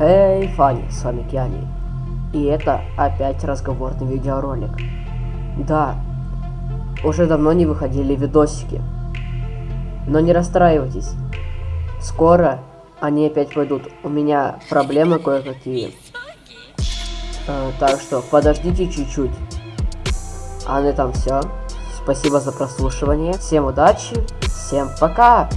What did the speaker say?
Эй, Фанни, с вами Киани. И это опять разговорный видеоролик. Да, уже давно не выходили видосики. Но не расстраивайтесь. Скоро они опять пойдут. У меня проблемы кое-какие. Э, так что подождите чуть-чуть. А на этом все. Спасибо за прослушивание. Всем удачи. Всем пока.